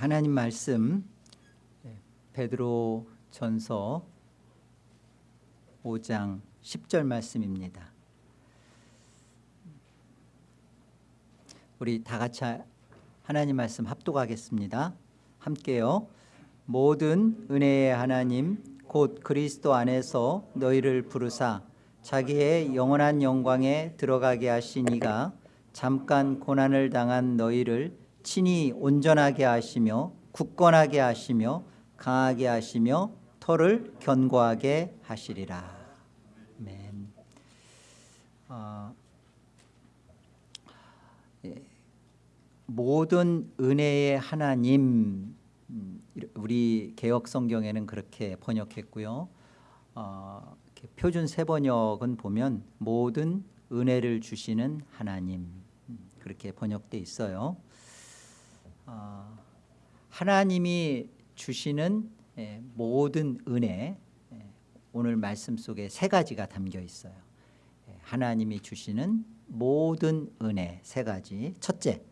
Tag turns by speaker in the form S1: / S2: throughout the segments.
S1: 하나님 말씀 네, 베드로 전서 5장 10절 말씀입니다. 우리 다 같이 하나님 말씀 합독하겠습니다. 함께요. 모든 은혜의 하나님 곧 그리스도 안에서 너희를 부르사 자기의 영원한 영광에 들어가게 하신 이가 잠깐 고난을 당한 너희를 친히 온전하게 하시며 굳건하게 하시며 강하게 하시며 터를 견고하게 하시리라. 아멘. 어, 예, 모든 은혜의 하나님 음, 우리 개혁 성경에는 그렇게 번역했고요. 어, 표준 세 번역은 보면 모든 은혜를 주시는 하나님 음, 그렇게 번역돼 있어요. 어, 하나님이 주시는 예, 모든 은혜 예, 오늘 말씀 속에 세 가지가 담겨 있어요. 예, 하나님이 주시는 모든 은혜 세 가지. 첫째,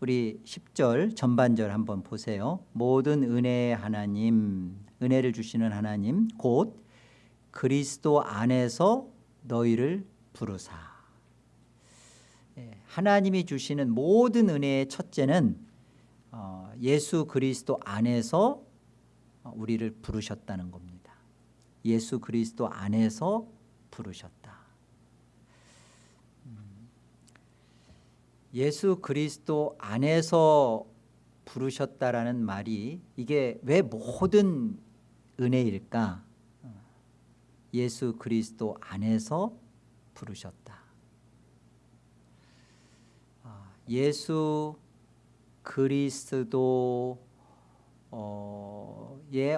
S1: 우리 10절 전반절 한번 보세요. 모든 은혜의 하나님, 은혜를 주시는 하나님, 곧 그리스도 안에서 너희를 부르사. 하나님이 주시는 모든 은혜의 첫째는 어, 예수 그리스도 안에서 우리를 부르셨다는 겁니다. 예수 그리스도 안에서 부르셨다. 음, 예수 그리스도 안에서 부르셨다라는 말이 이게 왜 모든 은혜일까? 어, 예수 그리스도 안에서 부르셨다. 아, 예수 그리스도의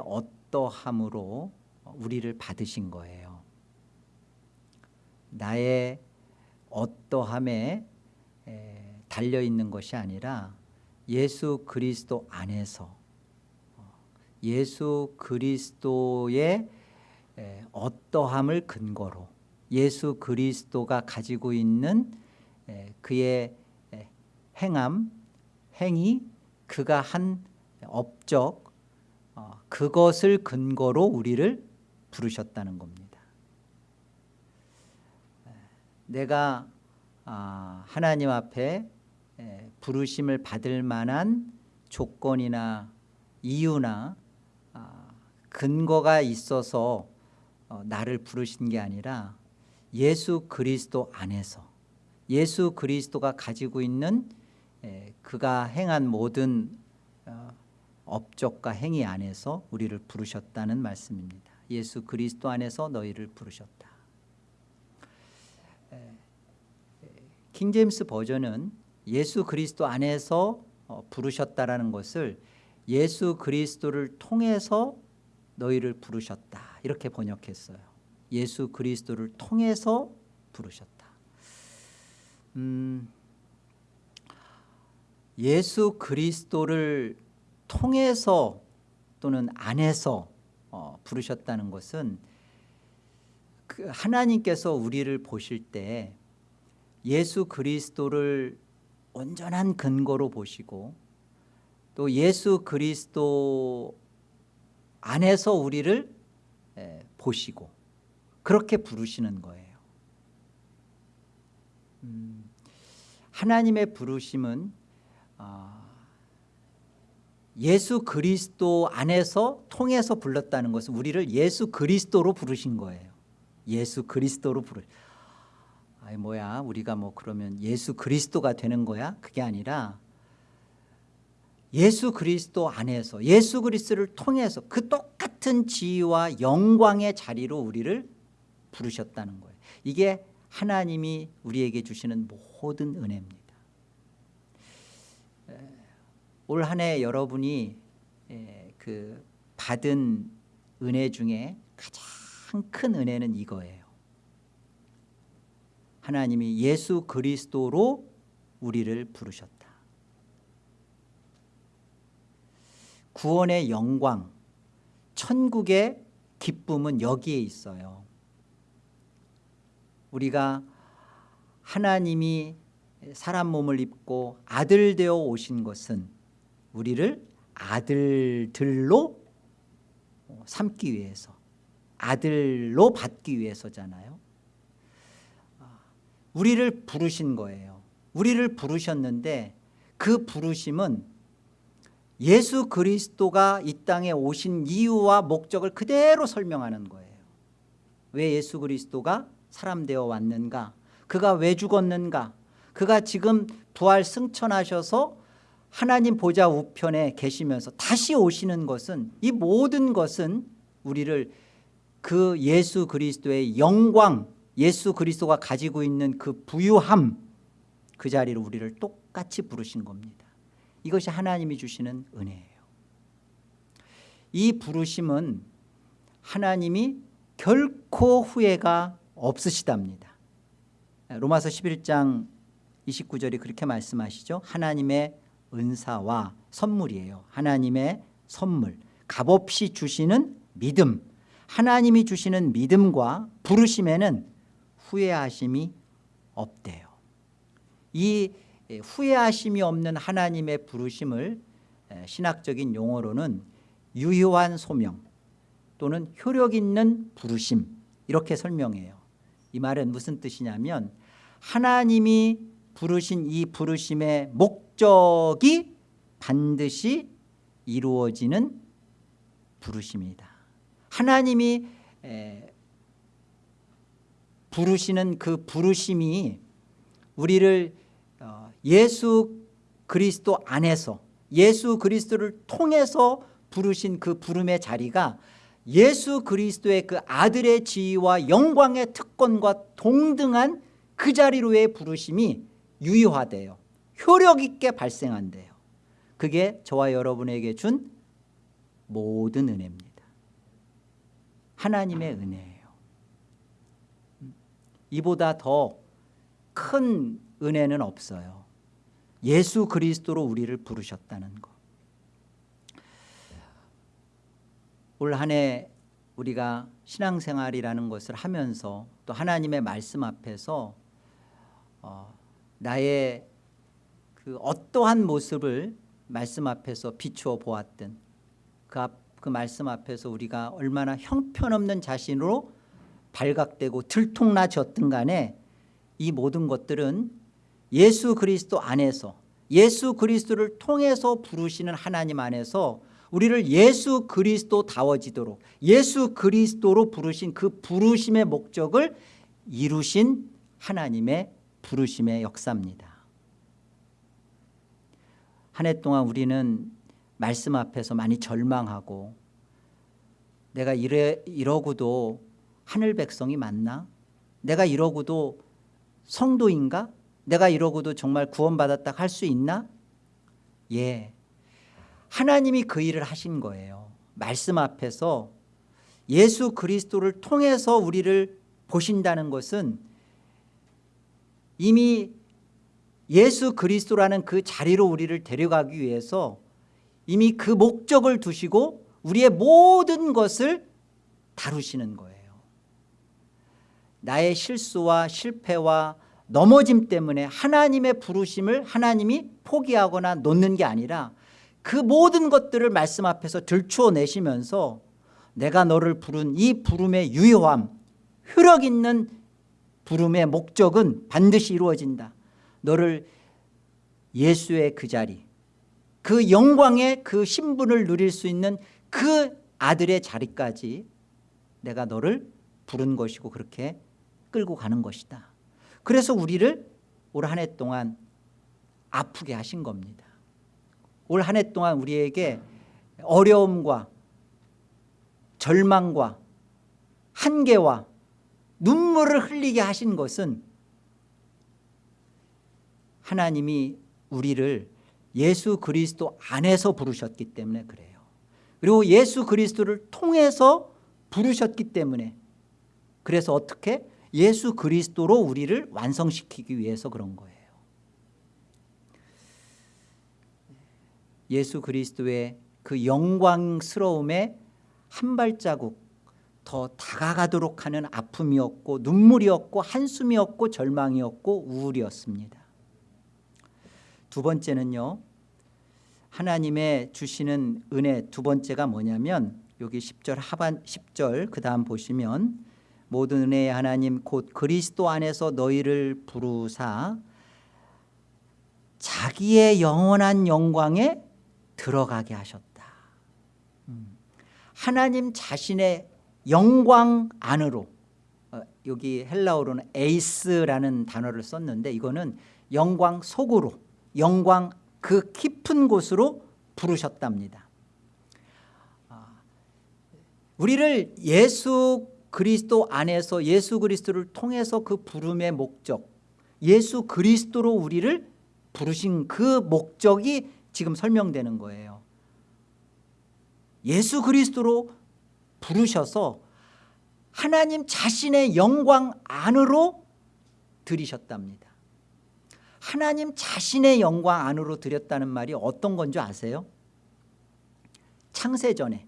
S1: 어떠함으로 우리를 받으신 거예요. 나의 어떠함에 달려있는 것이 아니라 예수 그리스도 안에서 예수 그리스도의 어떠함을 근거로 예수 그리스도가 가지고 있는 그의 행함 행위 그가 한 업적 어, 그것을 근거로 우리를 부르셨다는 겁니다. 내가 아, 하나님 앞에 부르심을 받을 만한 조건이나 이유나 아, 근거가 있어서 어, 나를 부르신 게 아니라 예수 그리스도 안에서 예수 그리스도가 가지고 있는 예, 그가 행한 모든 어, 업적과 행위 안에서 우리를 부르셨다는 말씀입니다. 예수 그리스도 안에서 너희를 부르셨다. 예, 예, 킹제임스 버전은 예수 그리스도 안에서 어, 부르셨다라는 것을 예수 그리스도를 통해서 너희를 부르셨다 이렇게 번역했어요. 예수 그리스도를 통해서 부르셨다. 음, 예수 그리스도를 통해서 또는 안에서 어, 부르셨다는 것은 그 하나님께서 우리를 보실 때 예수 그리스도를 온전한 근거로 보시고 또 예수 그리스도 안에서 우리를 에, 보시고 그렇게 부르시는 거예요. 음, 하나님의 부르심은 아, 예수 그리스도 안에서 통해서 불렀다는 것은 우리를 예수 그리스도로 부르신 거예요. 예수 그리스도로 부르. 아이 뭐야 우리가 뭐 그러면 예수 그리스도가 되는 거야? 그게 아니라 예수 그리스도 안에서 예수 그리스도를 통해서 그 똑같은 지위와 영광의 자리로 우리를 부르셨다는 거예요. 이게 하나님이 우리에게 주시는 모든 은혜입니다. 올 한 해 여러분이 그 받은 은혜 중에 가장 큰 은혜는 이거예요. 하나님이 예수 그리스도로 우리를 부르셨다. 구원의 영광, 천국의 기쁨은 여기에 있어요. 우리가 하나님이 사람 몸을 입고 아들 되어 오신 것은 우리를 아들들로 삼기 위해서 아들로 받기 위해서잖아요. 우리를 부르신 거예요. 우리를 부르셨는데 그 부르심은 예수 그리스도가 이 땅에 오신 이유와 목적을 그대로 설명하는 거예요. 왜 예수 그리스도가 사람 되어 왔는가? 그가 왜 죽었는가? 그가 지금 부활 승천하셔서 하나님 보좌 우편에 계시면서 다시 오시는 것은 이 모든 것은 우리를 그 예수 그리스도의 영광 예수 그리스도가 가지고 있는 그 부유함 그 자리로 우리를 똑같이 부르신 겁니다. 이것이 하나님이 주시는 은혜예요. 이 부르심은 하나님이 결코 후회가 없으시답니다. 로마서 11장 29절이 그렇게 말씀하시죠. 하나님의 은사와 선물이에요. 하나님의 선물. 값없이 주시는 믿음. 하나님이 주시는 믿음과 부르심에는 후회하심이 없대요. 이 후회하심이 없는 하나님의 부르심을 신학적인 용어로는 유효한 소명 또는 효력 있는 부르심 이렇게 설명해요. 이 말은 무슨 뜻이냐면 하나님이 부르신 이 부르심의 목 적이 반드시 이루어지는 부르심이다. 하나님이 부르시는 그 부르심이 우리를 어, 예수 그리스도 안에서 예수 그리스도를 통해서 부르신 그 부름의 자리가 예수 그리스도의 그 아들의 지위와 영광의 특권과 동등한 그 자리로의 부르심이 유효하대요 효력 있게 발생한대요. 그게 저와 여러분에게 준 모든 은혜입니다. 하나님의 은혜예요. 이보다 더 큰 은혜는 없어요. 예수 그리스도로 우리를 부르셨다는 것. 올 한 해 우리가 신앙생활이라는 것을 하면서 또 하나님의 말씀 앞에서 어, 나의 그 어떠한 모습을 말씀 앞에서 비추어 보았든 그, 앞, 그 말씀 앞에서 우리가 얼마나 형편없는 자신으로 발각되고 들통나졌든 간에 이 모든 것들은 예수 그리스도 안에서 예수 그리스도를 통해서 부르시는 하나님 안에서 우리를 예수 그리스도다워지도록 예수 그리스도로 부르신 그 부르심의 목적을 이루신 하나님의 부르심의 역사입니다 한 해 동안 우리는 말씀 앞에서 많이 절망하고 내가 이래, 이러고도 하늘 백성이 맞나? 내가 이러고도 성도인가? 내가 이러고도 정말 구원받았다 할 수 있나? 예. 하나님이 그 일을 하신 거예요. 말씀 앞에서 예수 그리스도를 통해서 우리를 보신다는 것은 이미 예수 그리스도라는 그 자리로 우리를 데려가기 위해서 이미 그 목적을 두시고 우리의 모든 것을 다루시는 거예요. 나의 실수와 실패와 넘어짐 때문에 하나님의 부르심을 하나님이 포기하거나 놓는 게 아니라 그 모든 것들을 말씀 앞에서 들추어 내시면서 내가 너를 부른 이 부름의 유효함 효력 있는 부름의 목적은 반드시 이루어진다 너를 예수의 그 자리 그 영광의 그 신분을 누릴 수 있는 그 아들의 자리까지 내가 너를 부른 것이고 그렇게 끌고 가는 것이다. 그래서 우리를 올 한 해 동안 아프게 하신 겁니다. 올 한 해 동안 우리에게 어려움과 절망과 한계와 눈물을 흘리게 하신 것은 하나님이 우리를 예수 그리스도 안에서 부르셨기 때문에 그래요. 그리고 예수 그리스도를 통해서 부르셨기 때문에. 그래서 어떻게? 예수 그리스도로 우리를 완성시키기 위해서 그런 거예요. 예수 그리스도의 그 영광스러움에 한 발자국 더 다가가도록 하는 아픔이었고 눈물이었고 한숨이었고 절망이었고 우울이었습니다 두 번째는요 하나님의 주시는 은혜 두 번째가 뭐냐면 여기 10절 하반 10절 그다음 보시면 모든 은혜의 하나님 곧 그리스도 안에서 너희를 부르사 자기의 영원한 영광에 들어가게 하셨다. 음. 하나님 자신의 영광 안으로 어, 여기 헬라어로는 에이스라는 단어를 썼는데 이거는 영광 속으로 영광 그 깊은 곳으로 부르셨답니다. 아, 우리를 예수 그리스도 안에서 예수 그리스도를 통해서 그 부름의 목적 예수 그리스도로 우리를 부르신 그 목적이 지금 설명되는 거예요. 예수 그리스도로 부르셔서 하나님 자신의 영광 안으로 들이셨답니다. 하나님 자신의 영광 안으로 들였다는 말이 어떤 건지 아세요? 창세전에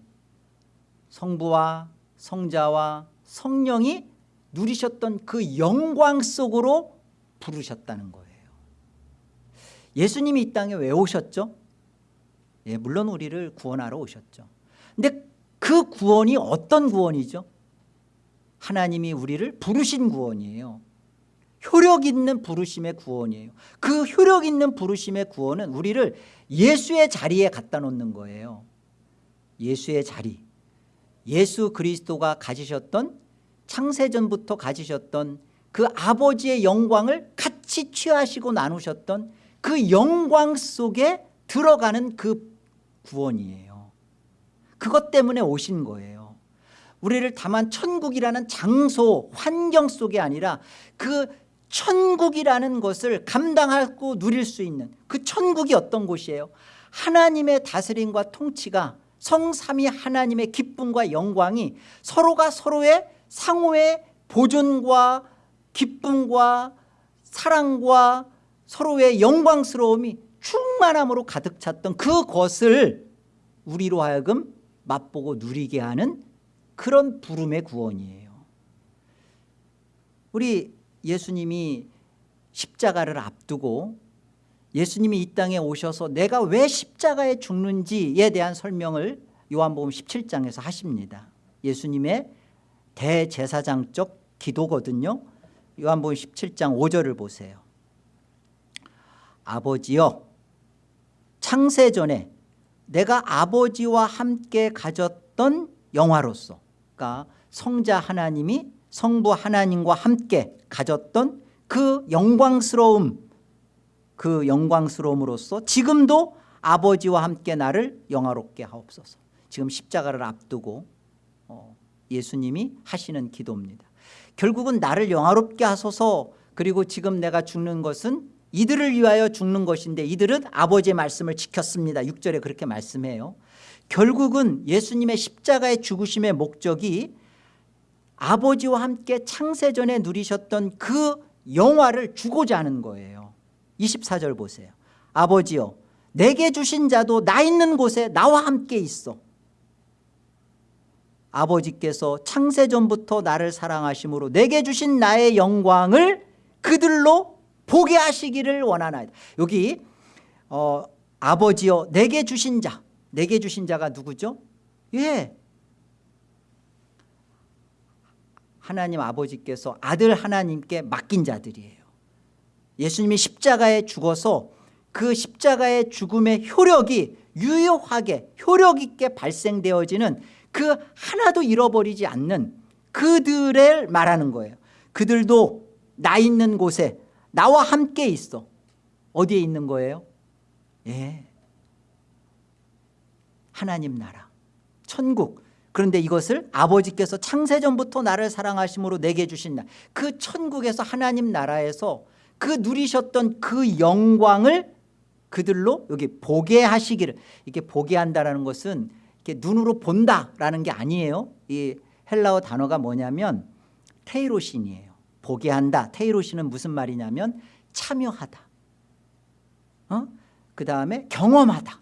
S1: 성부와 성자와 성령이 누리셨던 그 영광 속으로 부르셨다는 거예요. 예수님이 이 땅에 왜 오셨죠? 예, 물론 우리를 구원하러 오셨죠. 근데 그 구원이 어떤 구원이죠? 하나님이 우리를 부르신 구원이에요. 효력 있는 부르심의 구원이에요. 그 효력 있는 부르심의 구원은 우리를 예수의 자리에 갖다 놓는 거예요. 예수의 자리. 예수 그리스도가 가지셨던 창세전부터 가지셨던 그 아버지의 영광을 같이 취하시고 나누셨던 그 영광 속에 들어가는 그 구원이에요. 그것 때문에 오신 거예요. 우리를 다만 천국이라는 장소 환경 속에 아니라 그 천국이라는 것을 감당하고 누릴 수 있는 그 천국이 어떤 곳이에요? 하나님의 다스림과 통치가 성삼위 하나님의 기쁨과 영광이 서로가 서로의 상호의 보존과 기쁨과 사랑과 서로의 영광스러움이 충만함으로 가득 찼던 그것을 우리로 하여금 맛보고 누리게 하는 그런 부름의 구원이에요. 우리 예수님이 십자가를 앞두고 예수님이 이 땅에 오셔서 내가 왜 십자가에 죽는지에 대한 설명을 요한복음 17장에서 하십니다. 예수님의 대제사장적 기도거든요. 요한복음 17장 5절을 보세요. 아버지여 창세전에 내가 아버지와 함께 가졌던 영화로서 그러니까 성자 하나님이 성부 하나님과 함께 가졌던 그 영광스러움 그 영광스러움으로써 지금도 아버지와 함께 나를 영화롭게 하옵소서. 지금 십자가를 앞두고 어, 예수님이 하시는 기도입니다. 결국은 나를 영화롭게 하소서. 그리고 지금 내가 죽는 것은 이들을 위하여 죽는 것인데 이들은 아버지의 말씀을 지켰습니다. 6절에 그렇게 말씀해요. 결국은 예수님의 십자가의 죽으심의 목적이 아버지와 함께 창세전에 누리셨던 그 영화를 주고자 하는 거예요. 24절 보세요. 아버지여 내게 주신 자도 나 있는 곳에 나와 함께 있어. 아버지께서 창세전부터 나를 사랑하심으로 내게 주신 나의 영광을 그들로 보게 하시기를 원하나이다. 여기 어, 아버지여 내게 주신 자. 내게 주신 자가 누구죠? 예 하나님 아버지께서 아들 하나님께 맡긴 자들이에요. 예수님이 십자가에 죽어서 그 십자가의 죽음의 효력이 유효하게 효력 있게 발생되어지는 그 하나도 잃어버리지 않는 그들을 말하는 거예요. 그들도 나 있는 곳에 나와 함께 있어. 어디에 있는 거예요? 예. 하나님 나라. 천국 그런데 이것을 아버지께서 창세전부터 나를 사랑하심으로 내게 주신 날그 천국에서 하나님 나라에서 그 누리셨던 그 영광을 그들로 여기 보게 하시기를 이렇게 보게 한다는 것은 이렇게 눈으로 본다라는 게 아니에요. 이 헬라어 단어가 뭐냐면 테이로신이에요. 보게 한다. 테이로신은 무슨 말이냐면 참여하다. 어? 그 다음에 경험하다.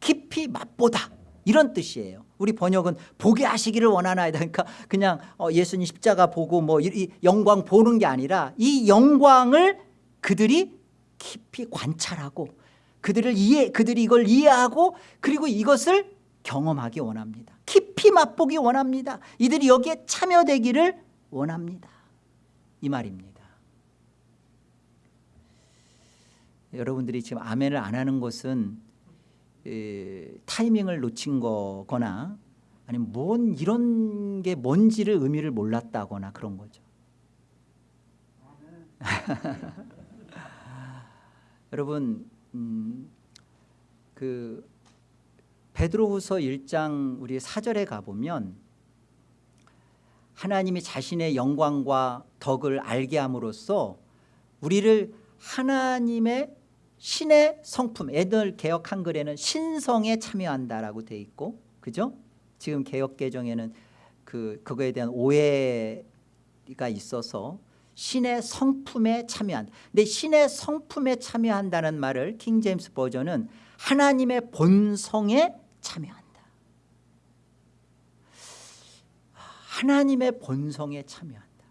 S1: 깊이 맛보다. 이런 뜻이에요 우리 번역은 보게 하시기를 원하나이다 그러니까 그냥 어, 예수님 십자가 보고 뭐 이 영광 보는 게 아니라 이 영광을 그들이 깊이 관찰하고 그들을 이해 그들이 이걸 이해하고 그리고 이것을 경험하기 원합니다. 깊이 맛보기 원합니다. 이들이 여기에 참여되기를 원합니다. 이 말입니다. 여러분들이 지금 아멘을 안 하는 것은 에, 타이밍을 놓친 거거나 아니면 뭔 이런 게 뭔지를 의미를 몰랐다거나 그런 거죠. 여러분 음, 그 베드로후서 1장 우리 사절에 가보면 하나님이 자신의 영광과 덕을 알게 함으로써 우리를 하나님의 신의 성품 애들 개혁 한글에는 신성에 참여한다라고 돼 있고 그죠? 지금 개혁 개정에는 그 그거에 대한 오해가 있어서 신의 성품에 참여한다. 근데 신의 성품에 참여한다는 말을 킹 제임스 버전은 하나님의 본성에 참여한다. 하나님의 본성에 참여한다.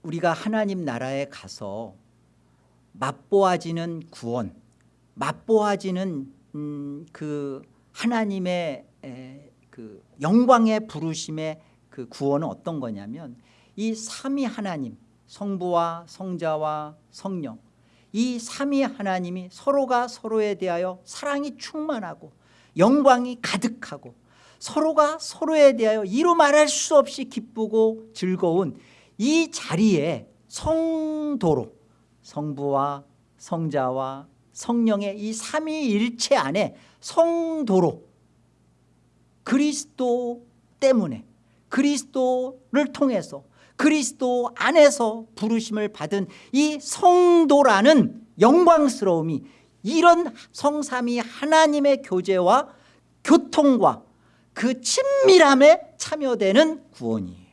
S1: 우리가 하나님 나라에 가서 맛보아지는 구원, 맛보아지는 음, 그 하나님의 에, 그 영광의 부르심의 그 구원은 어떤 거냐면 이 삼위 하나님 성부와 성자와 성령 이 삼위 하나님이 서로가 서로에 대하여 사랑이 충만하고 영광이 가득하고 서로가 서로에 대하여 이루 말할 수 없이 기쁘고 즐거운 이 자리에 성도로 성부와 성자와 성령의 이 삼위일체 안에 성도로 그리스도 때문에 그리스도를 통해서 그리스도 안에서 부르심을 받은 이 성도라는 영광스러움이 이런 성삼이 하나님의 교제와 교통과 그 친밀함에 참여되는 구원이에요.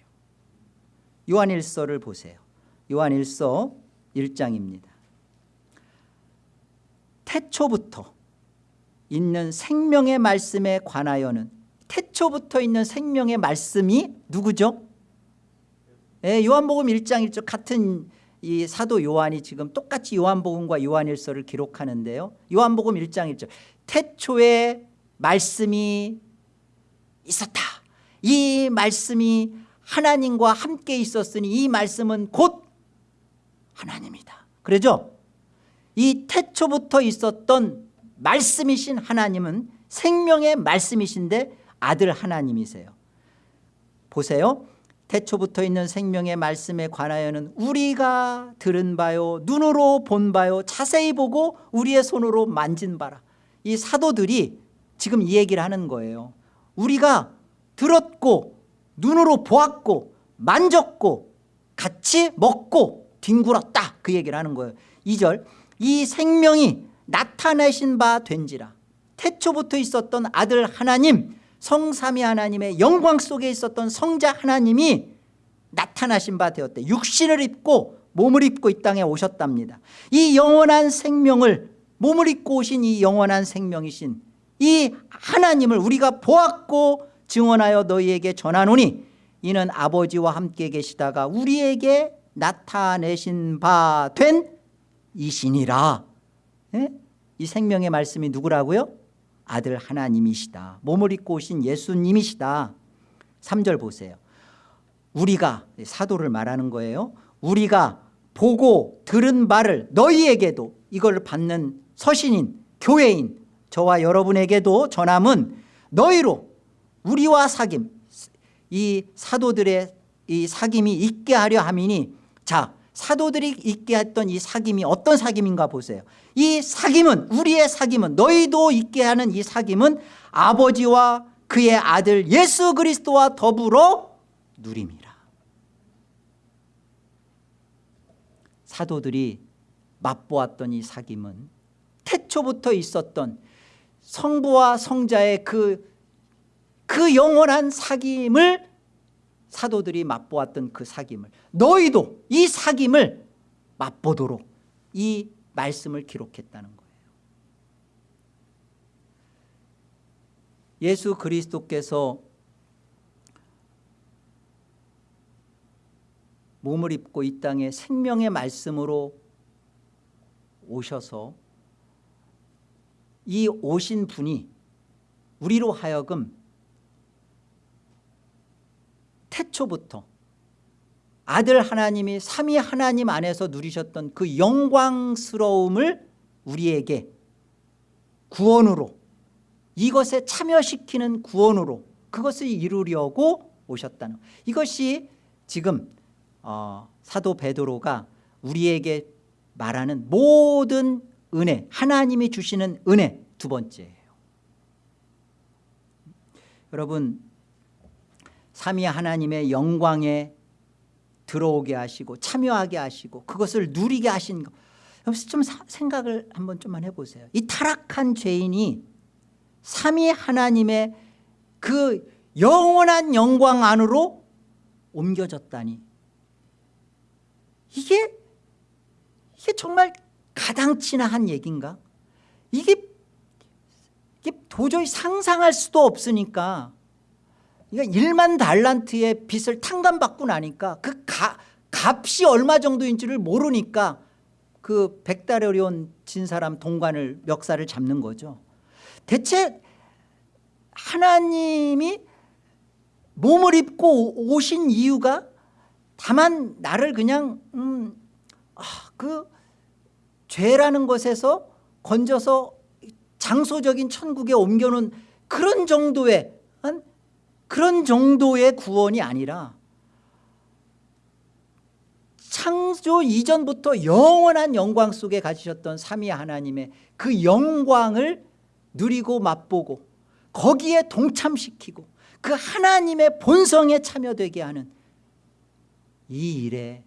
S1: 요한일서를 보세요. 요한일서 1장입니다 태초부터 있는 생명의 말씀에 관하여는 태초부터 있는 생명의 말씀이 누구죠? 예, 요한복음 1장 1절 같은 이 사도 요한이 지금 똑같이 요한복음과 요한일서를 기록하는데요. 요한복음 1장 1절 태초에 말씀이 있었다. 이 말씀이 하나님과 함께 있었으니 이 말씀은 곧 하나님이다. 그러죠? 이 태초부터 있었던 말씀이신 하나님은 생명의 말씀이신데 아들 하나님이세요 보세요 태초부터 있는 생명의 말씀에 관하여는 우리가 들은 바요 눈으로 본 바요 자세히 보고 우리의 손으로 만진 바라 이 사도들이 지금 이 얘기를 하는 거예요 우리가 들었고 눈으로 보았고 만졌고 같이 먹고 뒹굴었다. 그 얘기를 하는 거예요. 2절 이 생명이 나타내신 바 된지라. 태초부터 있었던 아들 하나님 성삼위 하나님의 영광 속에 있었던 성자 하나님이 나타나신 바 되었대. 육신을 입고 몸을 입고 이 땅에 오셨답니다. 이 영원한 생명을 몸을 입고 오신 이 영원한 생명이신 이 하나님을 우리가 보았고 증언하여 너희에게 전하노니 이는 아버지와 함께 계시다가 우리에게 나타내신 바 된 이신이라. 예? 이 생명의 말씀이 누구라고요? 아들 하나님이시다. 몸을 입고 오신 예수님이시다. 3절 보세요. 우리가 사도를 말하는 거예요. 우리가 보고 들은 바를 너희에게도 이걸 받는 서신인 교회인 저와 여러분에게도 전함은 너희로 우리와 사귐 이 사도들의 이 사귐이 있게 하려 함이니 자 사도들이 있게 했던 이 사귐이 어떤 사귐인가 보세요. 이 사귐은 우리의 사귐은 너희도 있게 하는 이 사귐은 아버지와 그의 아들 예수 그리스도와 더불어 누림이라. 사도들이 맛보았던 이 사귐은 태초부터 있었던 성부와 성자의 그, 그 영원한 사귐을 사도들이 맛보았던 그 사귐을 너희도 이 사귐을 맛보도록 이 말씀을 기록했다는 거예요. 예수 그리스도께서 몸을 입고 이 땅에 생명의 말씀으로 오셔서 이 오신 분이 우리로 하여금 태초부터 아들 하나님이 삼위 하나님 안에서 누리셨던 그 영광스러움을 우리에게 구원으로 이것에 참여시키는 구원으로 그것을 이루려고 오셨다는 이것이 지금 어, 사도 베드로가 우리에게 말하는 모든 은혜 하나님이 주시는 은혜 두 번째예요. 여러분 삼위 하나님의 영광에 들어오게 하시고 참여하게 하시고 그것을 누리게 하신 것. 좀 생각을 한번 좀만 해보세요. 이 타락한 죄인이 삼위 하나님의 그 영원한 영광 안으로 옮겨졌다니. 이게 이게 정말 가당치나 한 얘기인가? 이게, 이게 도저히 상상할 수도 없으니까 그러니까 1만 달란트의 빚을 탕감받고 나니까 그 가, 값이 얼마 정도인지를 모르니까 그 백달에 온진 사람 동관을 멱살을 잡는 거죠. 대체 하나님이 몸을 입고 오신 이유가 다만 나를 그냥 음, 아, 그 죄라는 것에서 건져서 장소적인 천국에 옮겨놓은 그런 정도의 한 그런 정도의 구원이 아니라 창조 이전부터 영원한 영광 속에 가지셨던 삼위 하나님의 그 영광을 누리고 맛보고 거기에 동참시키고 그 하나님의 본성에 참여되게 하는 이 일에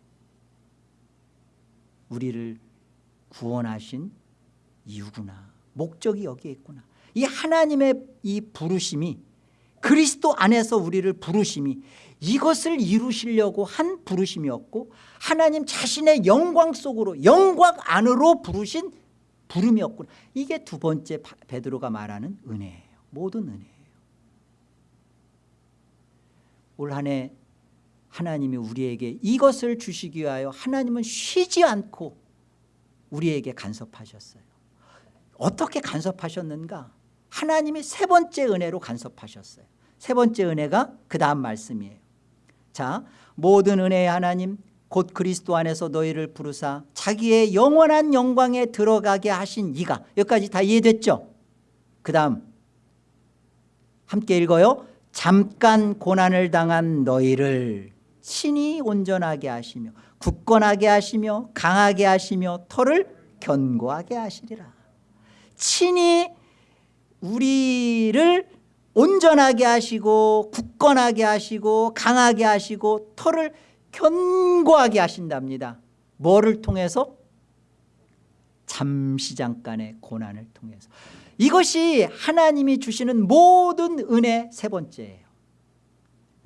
S1: 우리를 구원하신 이유구나. 목적이 여기에 있구나. 이 하나님의 이 부르심이 그리스도 안에서 우리를 부르심이 이것을 이루시려고 한 부르심이었고 하나님 자신의 영광 속으로 영광 안으로 부르신 부름이었구나. 이게 두 번째 베드로가 말하는 은혜예요. 모든 은혜예요. 올 한 해 하나님이 우리에게 이것을 주시기 위하여 하나님은 쉬지 않고 우리에게 간섭하셨어요. 어떻게 간섭하셨는가? 하나님이 세 번째 은혜로 간섭하셨어요 세 번째 은혜가 그 다음 말씀이에요. 자 모든 은혜의 하나님 곧 그리스도 안에서 너희를 부르사 자기의 영원한 영광에 들어가게 하신 이가 여기까지 다 이해됐죠? 그 다음 함께 읽어요. 잠깐 고난을 당한 너희를 친히 온전하게 하시며 굳건하게 하시며 강하게 하시며 털을 견고하게 하시리라. 친히 우리를 온전하게 하시고 굳건하게 하시고 강하게 하시고 털을 견고하게 하신답니다. 뭐를 통해서? 잠시 잠깐의 고난을 통해서. 이것이 하나님이 주시는 모든 은혜 세 번째예요.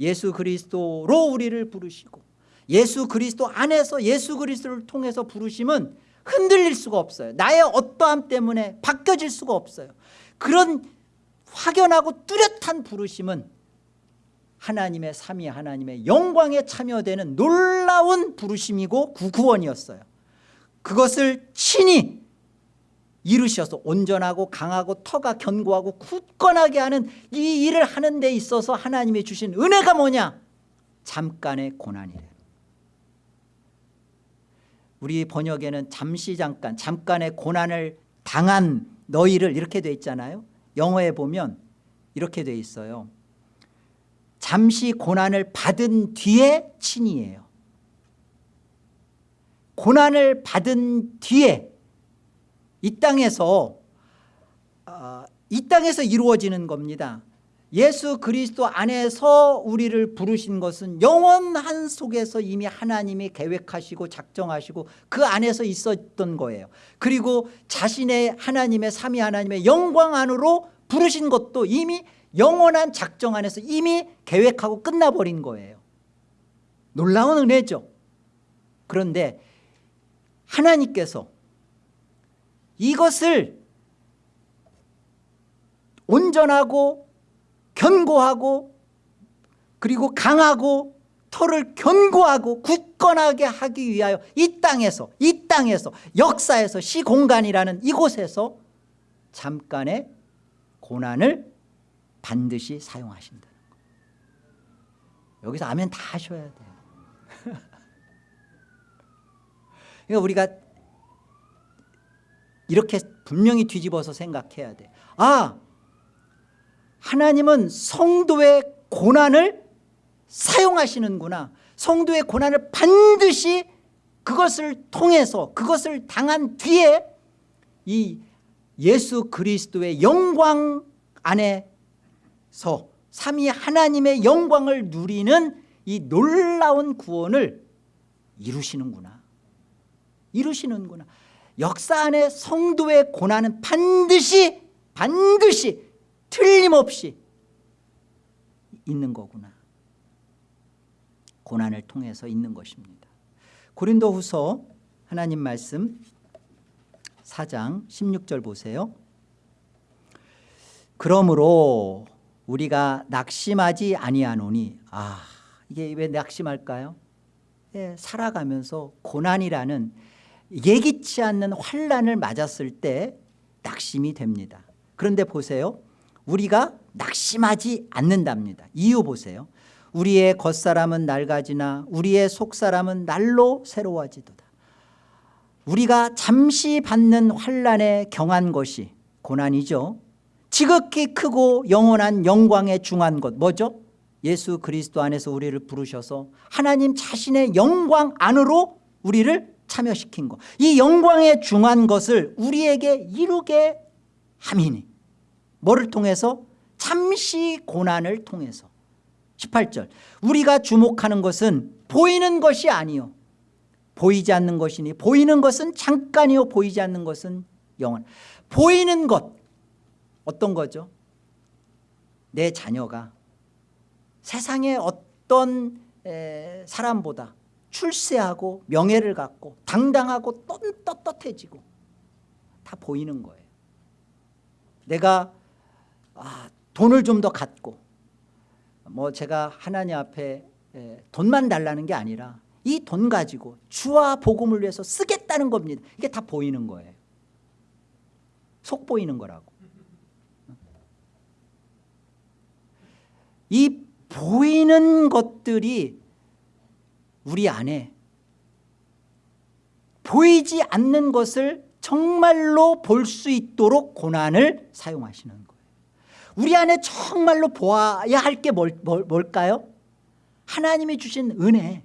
S1: 예수 그리스도로 우리를 부르시고 예수 그리스도 안에서 예수 그리스도를 통해서 부르심은 흔들릴 수가 없어요. 나의 어떠함 때문에 바뀌어질 수가 없어요. 그런 확연하고 뚜렷한 부르심은 하나님의 삼위 하나님의 영광에 참여되는 놀라운 부르심이고 구구원이었어요. 그것을 친히 이루셔서 온전하고 강하고 터가 견고하고 굳건하게 하는 이 일을 하는 데 있어서 하나님이 주신 은혜가 뭐냐? 잠깐의 고난이래. 우리 번역에는 잠시 잠깐 잠깐의 고난을 당한 너희를 이렇게 돼 있잖아요 영어에 보면 이렇게 돼 있어요. 잠시 고난을 받은 뒤에 친이에요. 고난을 받은 뒤에 이 땅에서 어, 이 땅에서 이루어지는 겁니다 예수 그리스도 안에서 우리를 부르신 것은 영원한 속에서 이미 하나님이 계획하시고 작정하시고 그 안에서 있었던 거예요. 그리고 자신의 하나님의 삼위 하나님의 영광 안으로 부르신 것도 이미 영원한 작정 안에서 이미 계획하고 끝나버린 거예요. 놀라운 은혜죠. 그런데 하나님께서 이것을 온전하고 견고하고 그리고 강하고 터를 견고하고 굳건하게 하기 위하여 이 땅에서 이 땅에서 역사에서 시공간이라는 이곳에서 잠깐의 고난을 반드시 사용하신다는 거예요 여기서 아멘 다 하셔야 돼요 그러니까 우리가 이렇게 분명히 뒤집어서 생각해야 돼. 아, 하나님은 성도의 고난을 사용하시는구나. 성도의 고난을 반드시 그것을 통해서 그것을 당한 뒤에 이 예수 그리스도의 영광 안에서 삼위 하나님의 영광을 누리는 이 놀라운 구원을 이루시는구나. 이루시는구나. 역사 안에 성도의 고난은 반드시 반드시 틀림없이 있는 거구나. 고난을 통해서 있는 것입니다. 고린도 후서 하나님 말씀 4장 16절 보세요. 그러므로 우리가 낙심하지 아니하노니 아 이게 왜 낙심할까요? 예, 살아가면서 고난이라는 예기치 않는 환란을 맞았을 때 낙심이 됩니다. 그런데 보세요. 우리가 낙심하지 않는답니다. 이유 보세요. 우리의 겉사람은 낡아지나 우리의 속사람은 날로 새로워지도다. 우리가 잠시 받는 환란에 경한 것이 고난이죠. 지극히 크고 영원한 영광에 중한 것 뭐죠? 예수 그리스도 안에서 우리를 부르셔서 하나님 자신의 영광 안으로 우리를 참여시킨 것. 이 영광에 중한 것을 우리에게 이루게 함이니 뭐를 통해서? 잠시 고난을 통해서. 18절. 우리가 주목하는 것은 보이는 것이 아니요. 보이지 않는 것이니 보이는 것은 잠깐이요 보이지 않는 것은 영원. 보이는 것. 어떤 거죠? 내 자녀가 세상의 어떤 사람보다 출세하고 명예를 갖고 당당하고 떳떳해지고 다 보이는 거예요. 내가 아, 돈을 좀 더 갖고 뭐 제가 하나님 앞에 돈만 달라는 게 아니라 이 돈 가지고 주와 복음을 위해서 쓰겠다는 겁니다. 이게 다 보이는 거예요. 속 보이는 거라고. 이 보이는 것들이 우리 안에 보이지 않는 것을 정말로 볼 수 있도록 고난을 사용하시는 우리 안에 정말로 보아야 할 게 뭘까요? 하나님이 주신 은혜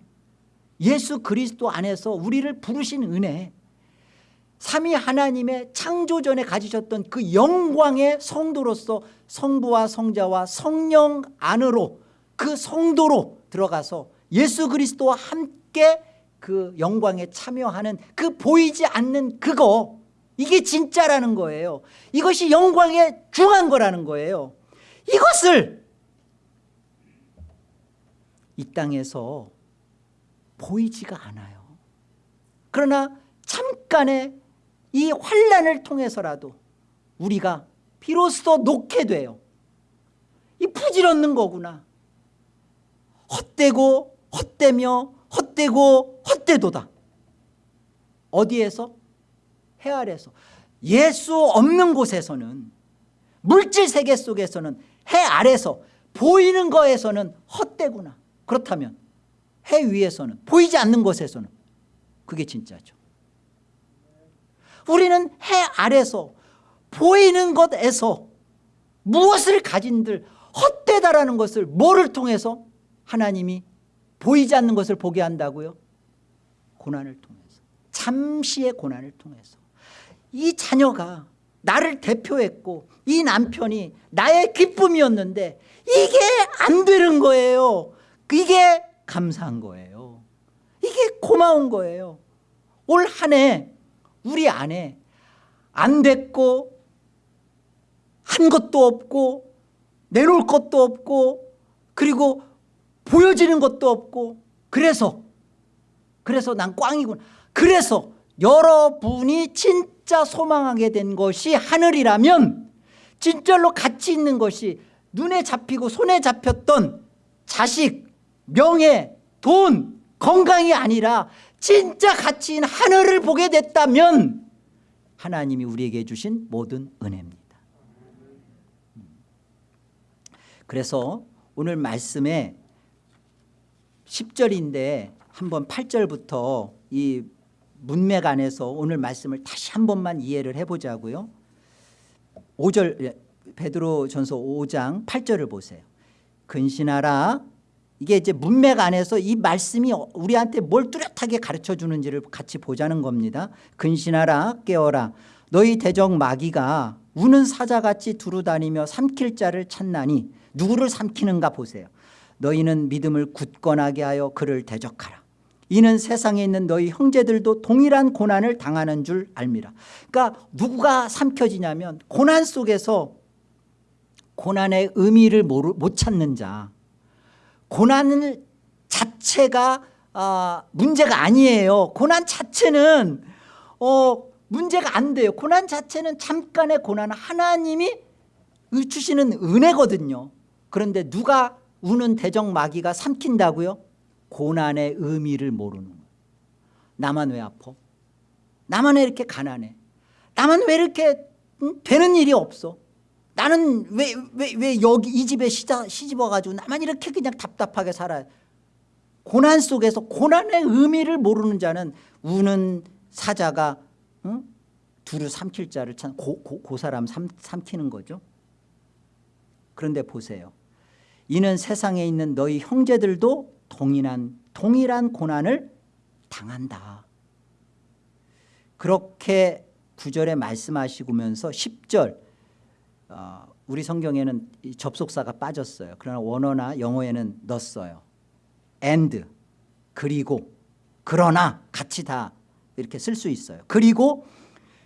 S1: 예수 그리스도 안에서 우리를 부르신 은혜 삼위 하나님의 창조전에 가지셨던 그 영광의 성도로서 성부와 성자와 성령 안으로 그 성도로 들어가서 예수 그리스도와 함께 그 영광에 참여하는 그 보이지 않는 그거 이게 진짜라는 거예요. 이것이 영광에 중한 거라는 거예요. 이것을 이 땅에서 보이지가 않아요. 그러나 잠깐의 이 환란을 통해서라도 우리가 비로소 놓게 돼요. 이 부질없는 거구나. 헛되고 헛되며 헛되고 헛되도다. 어디에서? 해 아래서. 예수 없는 곳에서는 물질 세계 속에서는 해 아래서 보이는 거에서는 헛되구나. 그렇다면 해 위에서는 보이지 않는 곳에서는 그게 진짜죠. 우리는 해 아래서 보이는 것에서 무엇을 가진들 헛되다라는 것을 뭐를 통해서 하나님이 보이지 않는 것을 보게 한다고요? 고난을 통해서. 잠시의 고난을 통해서 이 자녀가 나를 대표했고 이 남편이 나의 기쁨이었는데 이게 안 되는 거예요. 이게 감사한 거예요. 이게 고마운 거예요. 올 한 해 우리 안에 안 됐고 한 것도 없고 내놓을 것도 없고 그리고 보여지는 것도 없고 그래서 그래서 난 꽝이구나. 그래서 여러분이 진 짜 소망하게 된 것이 하늘이라면 진짜로 가치 있는 것이 눈에 잡히고 손에 잡혔던 자식, 명예, 돈, 건강이 아니라 진짜 가치인 하늘을 보게 됐다면 하나님이 우리에게 주신 모든 은혜입니다. 그래서 오늘 말씀에 10절인데 한번 8절부터 이 문맥 안에서 오늘 말씀을 다시 한 번만 이해를 해보자고요. 5절 예, 베드로 전서 5장 8절을 보세요. 근신하라 이게 이제 문맥 안에서 이 말씀이 우리한테 뭘 뚜렷하게 가르쳐 주는지를 같이 보자는 겁니다. 근신하라 깨어라 너희 대적 마귀가 우는 사자같이 두루다니며 삼킬 자를 찾나니 누구를 삼키는가 보세요. 너희는 믿음을 굳건하게 하여 그를 대적하라. 이는 세상에 있는 너희 형제들도 동일한 고난을 당하는 줄 알미라. 그러니까 누가 삼켜지냐면 고난 속에서 고난의 의미를 못 찾는 자 고난 자체가 어, 문제가 아니에요. 고난 자체는 어, 문제가 안 돼요. 고난 자체는 잠깐의 고난 하나님이 주시는 은혜거든요. 그런데 누가 우는 대적 마귀가 삼킨다고요? 고난의 의미를 모르는 거예요. 나만 왜 아파? 나만 왜 이렇게 가난해? 나만 왜 이렇게 응? 되는 일이 없어? 나는 왜, 왜, 왜 여기 이 집에 시자, 시집 와가지고 나만 이렇게 그냥 답답하게 살아요? 고난 속에서 고난의 의미를 모르는 자는 우는 사자가 응? 두루 삼킬 자를 찾 고, 고, 고 사람 삼, 삼키는 거죠. 그런데 보세요. 이는 세상에 있는 너희 형제들도 동일한 동일한 고난을 당한다. 그렇게 구절에 말씀하시면서 10절 어, 우리 성경에는 접속사가 빠졌어요. 그러나 원어나 영어에는 넣었어요. and 그리고 그러나 같이 다 이렇게 쓸 수 있어요. 그리고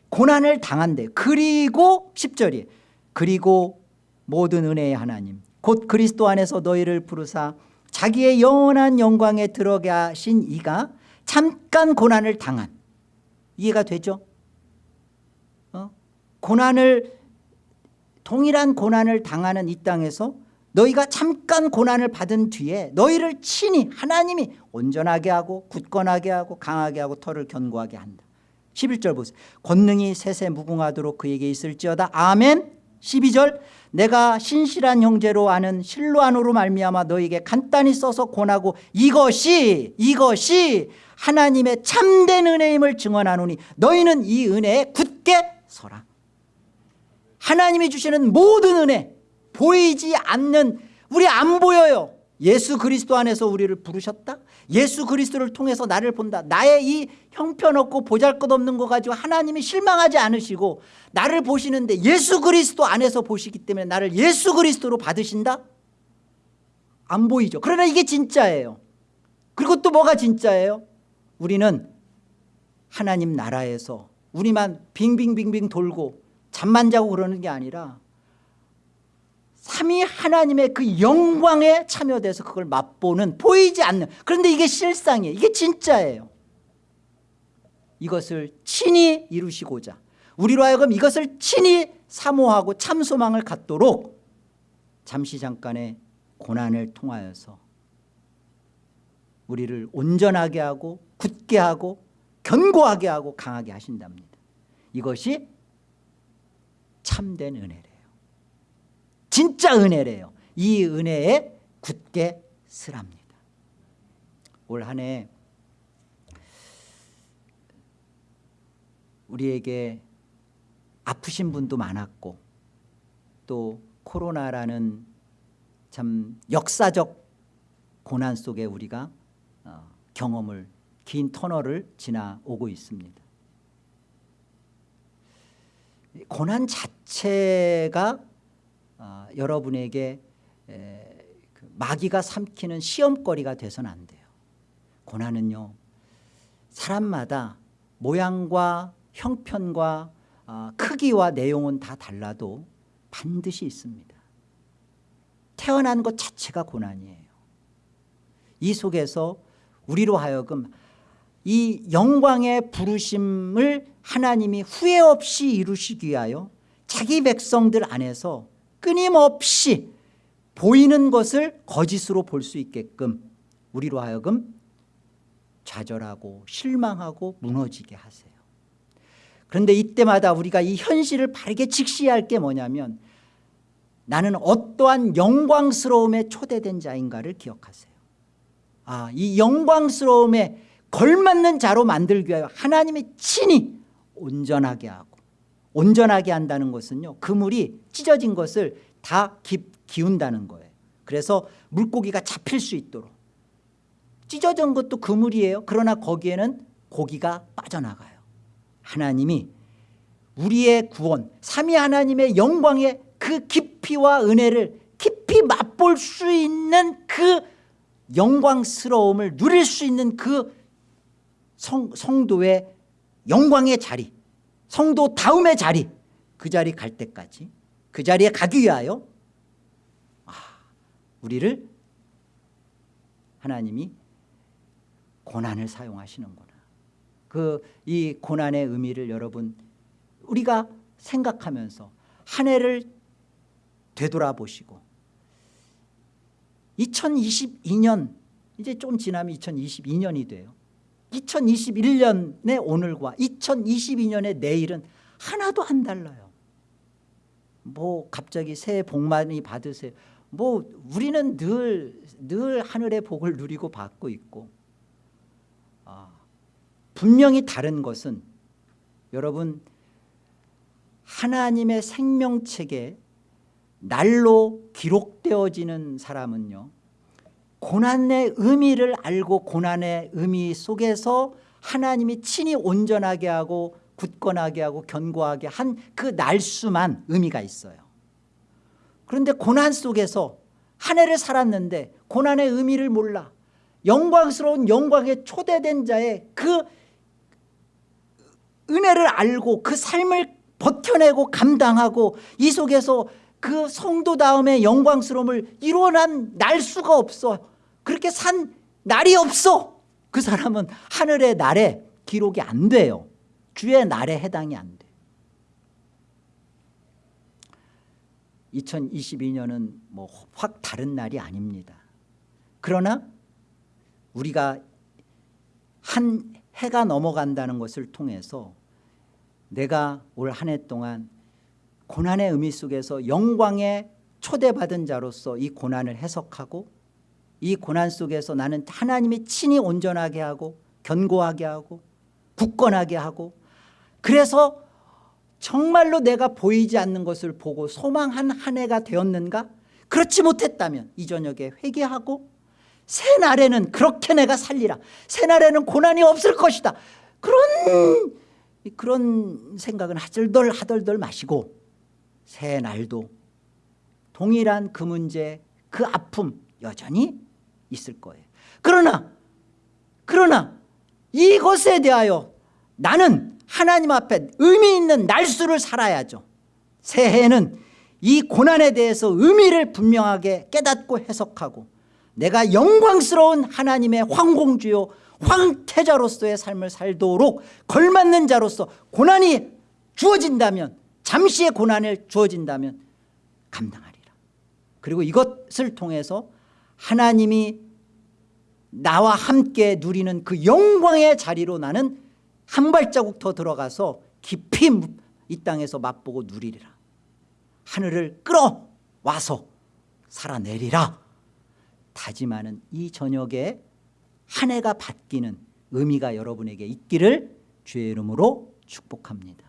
S1: 고난을 당한대. 그리고 10절이 그리고 모든 은혜의 하나님 곧 그리스도 안에서 너희를 부르사 자기의 영원한 영광에 들어게 하신 이가 잠깐 고난을 당한. 이해가 되죠? 어? 고난을 동일한 고난을 당하는 이 땅에서 너희가 잠깐 고난을 받은 뒤에 너희를 친히 하나님이 온전하게 하고 굳건하게 하고 강하게 하고 털을 견고하게 한다. 11절 보세요. 권능이 세세 무궁하도록 그에게 있을지어다. 아멘. 12절 내가 신실한 형제로 아는 실로안으로 말미암아 너에게 간단히 써서 권하고 이것이 이것이 하나님의 참된 은혜임을 증언하노니 너희는 이 은혜에 굳게 서라. 하나님이 주시는 모든 은혜 보이지 않는 우리 안 보여요 예수 그리스도 안에서 우리를 부르셨다? 예수 그리스도를 통해서 나를 본다. 나의 이 형편없고 보잘것없는 거 가지고 하나님이 실망하지 않으시고 나를 보시는데 예수 그리스도 안에서 보시기 때문에 나를 예수 그리스도로 받으신다? 안 보이죠. 그러나 이게 진짜예요. 그리고 또 뭐가 진짜예요? 우리는 하나님 나라에서 우리만 빙빙빙빙 돌고 잠만 자고 그러는 게 아니라 삼위 하나님의 그 영광에 참여돼서 그걸 맛보는 보이지 않는. 그런데 이게 실상이에요. 이게 진짜예요. 이것을 친히 이루시고자. 우리로 하여금 이것을 친히 사모하고 참소망을 갖도록 잠시 잠깐의 고난을 통하여서 우리를 온전하게 하고 굳게 하고 견고하게 하고 강하게 하신답니다. 이것이 참된 은혜래요 진짜 은혜래요. 이 은혜에 굳게 쓰랍니다. 올 한 해 우리에게 아프신 분도 많았고 또 코로나라는 참 역사적 고난 속에 우리가 어, 경험을 긴 터널을 지나오고 있습니다. 고난 자체가 어, 여러분에게 에, 그 마귀가 삼키는 시험거리가 돼서는 안 돼요. 고난은요. 사람마다 모양과 형편과 어, 크기와 내용은 다 달라도 반드시 있습니다. 태어난 것 자체가 고난이에요. 이 속에서 우리로 하여금 이 영광의 부르심을 하나님이 후회 없이 이루시기 위하여 자기 백성들 안에서 끊임없이 보이는 것을 거짓으로 볼 수 있게끔 우리로 하여금 좌절하고 실망하고 무너지게 하세요. 그런데 이때마다 우리가 이 현실을 바르게 직시해야 할게 뭐냐면 나는 어떠한 영광스러움에 초대된 자인가를 기억하세요. 아, 이 영광스러움에 걸맞는 자로 만들기 위하여 하나님이 친히 온전하게 하고 온전하게 한다는 것은요 그물이 찢어진 것을 다 기, 기운다는 거예요. 그래서 물고기가 잡힐 수 있도록. 찢어진 것도 그물이에요. 그러나 거기에는 고기가 빠져나가요. 하나님이 우리의 구원 삼위 하나님의 영광의 그 깊이와 은혜를 깊이 맛볼 수 있는 그 영광스러움을 누릴 수 있는 그 성, 성도의 영광의 자리 성도 다음의 자리 그 자리 갈 때까지 그 자리에 가기 위하여 아, 우리를 하나님이 고난을 사용하시는구나. 그 이 고난의 의미를 여러분 우리가 생각하면서 한 해를 되돌아보시고 2022년 이제 좀 지나면 2022년이 돼요 2021년의 오늘과 2022년의 내일은 하나도 안 달라요. 뭐 갑자기 새해 복 많이 받으세요. 뭐 우리는 늘, 늘 하늘의 복을 누리고 받고 있고 아, 분명히 다른 것은 여러분 하나님의 생명책에 날로 기록되어지는 사람은요 고난의 의미를 알고 고난의 의미 속에서 하나님이 친히 온전하게 하고 굳건하게 하고 견고하게 한 그 날수만 의미가 있어요. 그런데 고난 속에서 한 해를 살았는데 고난의 의미를 몰라 영광스러운 영광에 초대된 자의 그 은혜를 알고 그 삶을 버텨내고 감당하고 이 속에서 그 성도다움의 영광스러움을 이뤄난 날 수가 없어 그렇게 산 날이 없어. 그 사람은 하늘의 날에 기록이 안 돼요. 주의 날에 해당이 안 돼. 2022년은 뭐 확 다른 날이 아닙니다. 그러나 우리가 한 해가 넘어간다는 것을 통해서 내가 올 한 해 동안 고난의 의미 속에서 영광에 초대받은 자로서 이 고난을 해석하고 이 고난 속에서 나는 하나님이 친히 온전하게 하고 견고하게 하고 굳건하게 하고 그래서 정말로 내가 보이지 않는 것을 보고 소망한 한 해가 되었는가? 그렇지 못했다면 이 저녁에 회개하고 새날에는 그렇게 내가 살리라. 새날에는 고난이 없을 것이다. 그런 그런 생각은 하덜덜 하덜덜 마시고 새 날도 동일한 그 문제 그 아픔 여전히 있을 거예요. 그러나 그러나 이것에 대하여 나는 하나님 앞에 의미 있는 날수를 살아야죠. 새해는 이 고난에 대해서 의미를 분명하게 깨닫고 해석하고 내가 영광스러운 하나님의 황공주요 황태자로서의 삶을 살도록 걸맞는 자로서 고난이 주어진다면 잠시의 고난을 주어진다면 감당하리라. 그리고 이것을 통해서 하나님이 나와 함께 누리는 그 영광의 자리로 나는 한 발자국 더 들어가서 깊이 이 땅에서 맛보고 누리리라. 하늘을 끌어와서 살아내리라. 다짐하는 이 저녁에 한 해가 바뀌는 의미가 여러분에게 있기를 주의 이름으로 축복합니다